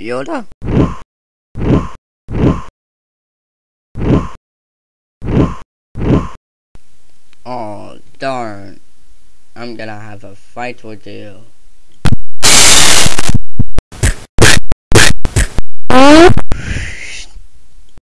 Yoda? Oh, darn. I'm gonna have a fight with you.